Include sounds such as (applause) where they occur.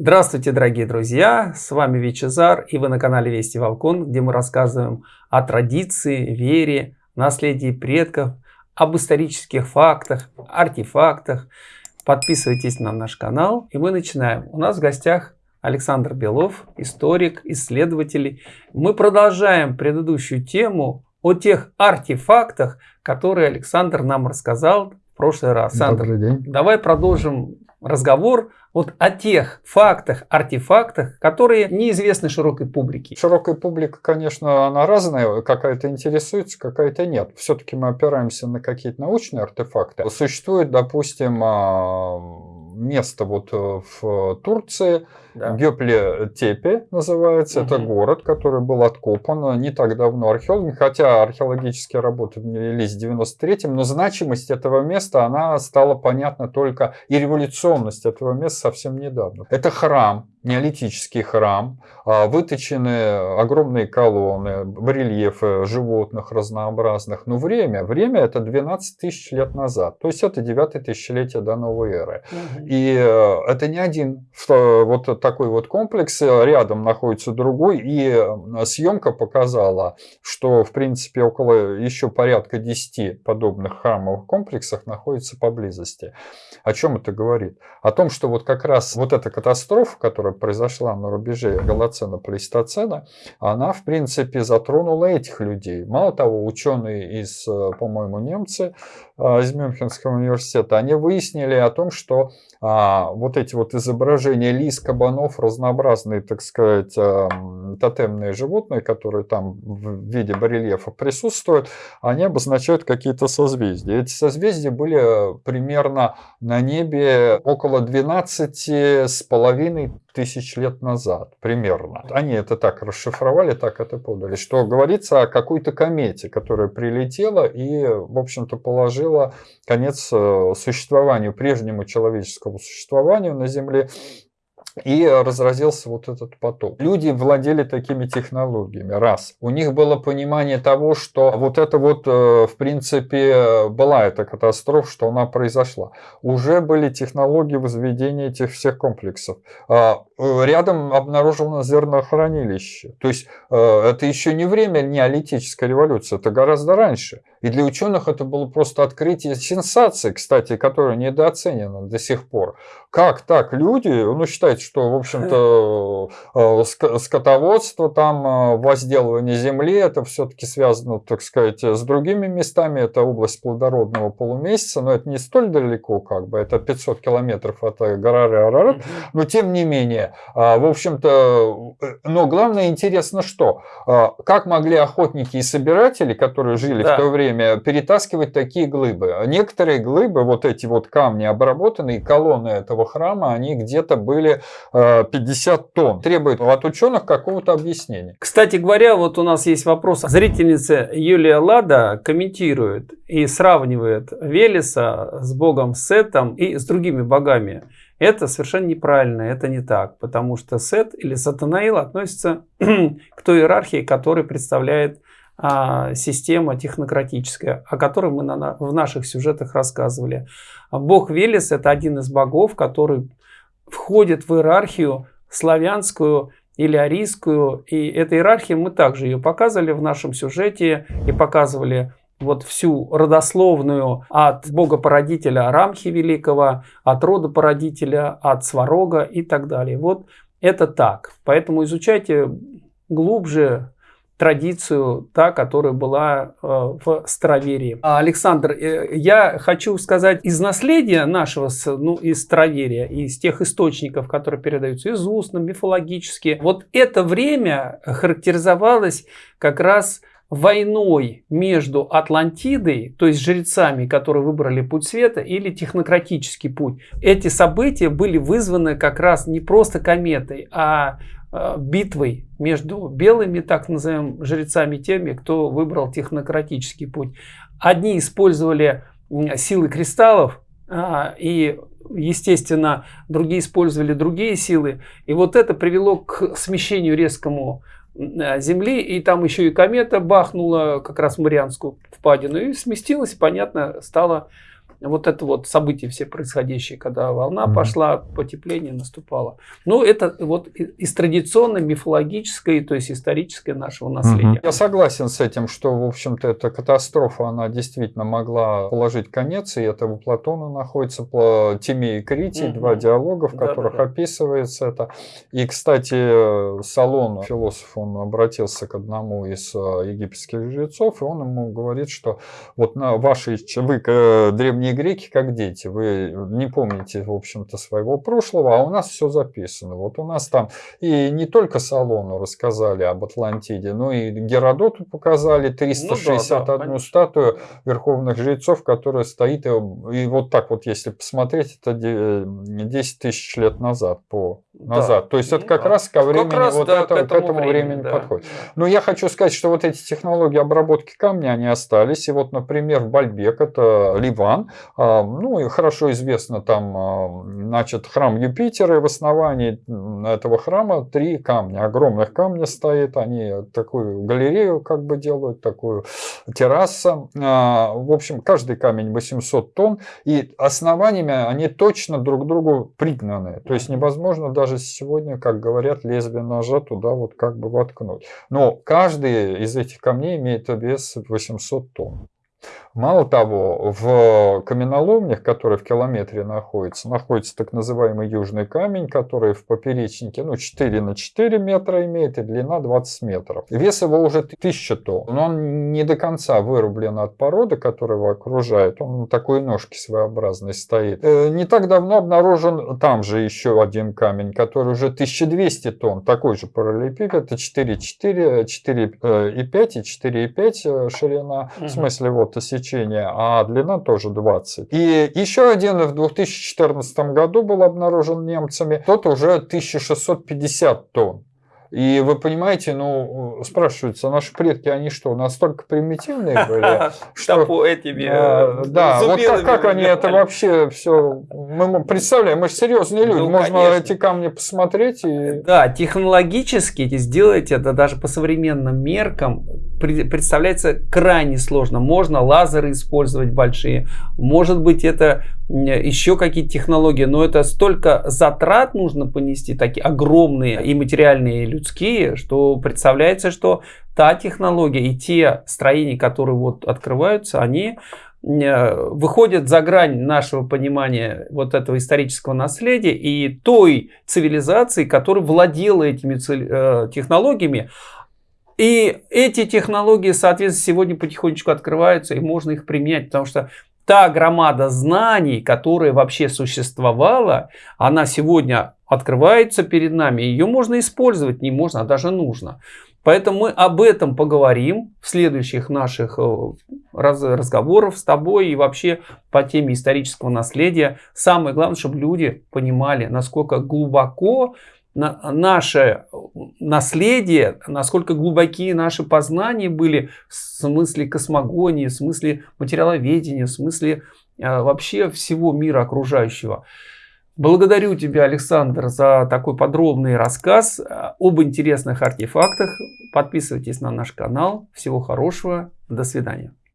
Здравствуйте, дорогие друзья! С вами Вичезар, и вы на канале Вести Волкон, где мы рассказываем о традиции, вере, наследии предков, об исторических фактах, артефактах. Подписывайтесь на наш канал, и мы начинаем. У нас в гостях Александр Белов, историк, исследователь. Мы продолжаем предыдущую тему о тех артефактах, которые Александр нам рассказал в прошлый раз. Добрый день. Давай продолжим разговор вот о тех фактах, артефактах, которые неизвестны широкой публике. Широкая публика, конечно, она разная, какая-то интересуется, какая-то нет. Все-таки мы опираемся на какие-то научные артефакты. Существует, допустим, а, место вот э, в Турции, да. Гёпле-Тепе называется. Угу. Это город, который был откопан не так давно археологами, хотя археологические работы велись в 93-м, но значимость этого места, она стала понятна только, и революционность этого места совсем недавно. Это храм, неолитический храм, а, выточены огромные колонны, барельефы животных разнообразных. Но время, время это 12 тысяч лет назад, то есть это 9 тысячелетие до новой эры. Угу. И э, это не один вот такой вот комплекс, рядом находится другой, и э, съемка показала, что в принципе около еще порядка 10 подобных храмовых комплексов находится поблизости. О чем это говорит? О том, что вот как раз вот эта катастрофа, которая произошла на рубеже Голоцена-Плейстоцена, она, в принципе, затронула этих людей. Мало того, ученые из, э, по-моему, немцы э, из Мюнхенского университета, они выяснили о том, что а, вот эти вот изображения лис, кабанов, разнообразные, так сказать, а, тотемные животные, которые там в виде барельефа присутствуют, они обозначают какие-то созвездия. Эти созвездия были примерно на небе около 12 с половиной тысяч лет назад, примерно. Они это так расшифровали, так это подали, что говорится о какой-то комете, которая прилетела и, в общем-то, положила конец э, существованию, прежнему человеческому существованию на Земле и разразился вот этот поток. Люди владели такими технологиями. Раз. У них было понимание того, что вот это вот, э, в принципе, была эта катастрофа, что она произошла. Уже были технологии возведения этих всех комплексов. А, э, рядом обнаружено зернохранилище. То есть э, это еще не время неолитической революции, это гораздо раньше. И для ученых это было просто открытие сенсации, кстати, которая недооценена до сих пор. Как так люди, ну, считается, что, в общем-то, э, скотоводство, там, э, возделывание земли, это все-таки связано, так сказать, с другими местами. Это область плодородного полумесяца, но это не столь далеко, как бы, это 500 километров от горы Арарат. Но, тем не менее, в общем-то, э, но главное интересно, что, как могли охотники и собиратели, которые жили да. в то время, время перетаскивать такие глыбы. Некоторые глыбы, вот эти вот камни обработанные, колонны этого храма, они где-то были 50 э, тонн. Требует от ученых какого-то объяснения. Кстати говоря, вот у нас есть вопрос. Зрительница Юлия Лада комментирует и сравнивает Велеса с богом Сетом и с другими богами. Это совершенно неправильно, это не так, потому что Сет или Сатанаил относится (clears throat) к той иерархии, которая представляет система технократическая, о которой мы на, в наших сюжетах рассказывали. Бог Велес – это один из богов, который входит в иерархию славянскую или арийскую. И эта иерархия, мы также ее показывали в нашем сюжете и показывали вот всю родословную от бога-породителя Рамхи Великого, от рода породителя, от Сварога и так далее. Вот это так. Поэтому изучайте глубже традицию, та, которая была э, в Староверии. Александр, э, я хочу сказать, из наследия нашего, ну, из Староверия, из тех источников, которые передаются из устно, мифологически, вот это время характеризовалось как раз войной между Атлантидой, то есть жрецами, которые выбрали путь света, или технократический путь. Эти события были вызваны как раз не просто кометой, а Э, битвой между белыми, так называемыми жрецами, теми, кто выбрал технократический путь. Одни использовали силы кристаллов, а, и, естественно, другие использовали другие силы. И вот это привело к смещению резкому Земли, и там еще и комета бахнула как раз в Марианскую впадину, и сместилась, понятно, стала вот это вот события все происходящие, когда волна mm-hmm. пошла, потепление наступало. Ну, это вот из традиционной мифологической, то есть исторической нашего наследия. Mm-hmm. Я согласен с этим, что, в общем-то, эта катастрофа, она действительно могла положить конец, и это у Платона находится, по Тимей и Критий, mm-hmm. два диалога, в которых да, да, да. описывается это. И, кстати, Салон, философ, он обратился к одному из э, египетских жрецов, и он ему говорит, что вот на ваши, вы, э, древние греки, как дети, вы не помните, в общем-то, своего прошлого, а у нас все записано. Вот у нас там и не только Салону рассказали об Атлантиде, но и Геродоту показали 361 ну, да, да, статую верховных жрецов, которая стоит, и, и вот так вот, если посмотреть, это 10 тысяч лет назад по назад. Да. То есть это как да. раз ко времени как раз, вот да, к этому, к этому времени, времени да. подходит. Но я хочу сказать, что вот эти технологии обработки камня, они остались. И вот, например, в Бальбек, это Ливан, ну и хорошо известно там, а, значит, храм Юпитера, и в основании этого храма три камня, огромных камня стоит, они такую галерею как бы делают, такую террасу. А, в общем, каждый камень 800 тонн, и основаниями они точно друг к другу пригнаны. То есть невозможно даже сегодня, как говорят, лезвие ножа туда вот как бы воткнуть. Но каждый из этих камней имеет вес 800 тонн. Мало того, в каменоломнях, которые в километре находятся, находится так называемый южный камень, который в поперечнике ну, 4 на 4 метра имеет и длина 20 метров. Вес его уже 1000 тонн, но он не до конца вырублен от породы, которая его окружает. Он на такой ножке своеобразной стоит. Э, не так давно обнаружен там же еще один камень, который уже 1200 тонн, такой же параллелепипед, это 4,4, 4,5 и 4,5 ширина, в смысле вот сечение сечения, а длина тоже 20. И еще один в 2014 году был обнаружен немцами, тот уже 1650 тонн. И вы понимаете, ну, спрашиваются, наши предки, они что, настолько примитивные (laughs) были? Что этими э, Да, вот как они это вообще все... Мы представляем, мы же серьезные люди, ну, можно эти камни посмотреть и... Да, технологически сделать это даже по современным меркам представляется крайне сложно. Можно лазеры использовать большие, может быть это еще какие-то технологии, но это столько затрат нужно понести, такие огромные и материальные, и людские, что представляется, что та технология и те строения, которые вот открываются, они выходят за грань нашего понимания вот этого исторического наследия и той цивилизации, которая владела этими э, технологиями, и эти технологии, соответственно, сегодня потихонечку открываются, и можно их применять, потому что та громада знаний, которая вообще существовала, она сегодня открывается перед нами. Ее можно использовать, не можно, а даже нужно. Поэтому мы об этом поговорим в следующих наших э, раз, разговорах с тобой и вообще по теме исторического наследия. Самое главное, чтобы люди понимали, насколько глубоко наше наследие, насколько глубокие наши познания были в смысле космогонии, в смысле материаловедения, в смысле э, вообще всего мира окружающего. Благодарю тебя, Александр, за такой подробный рассказ э, об интересных артефактах. Подписывайтесь на наш канал. Всего хорошего. До свидания.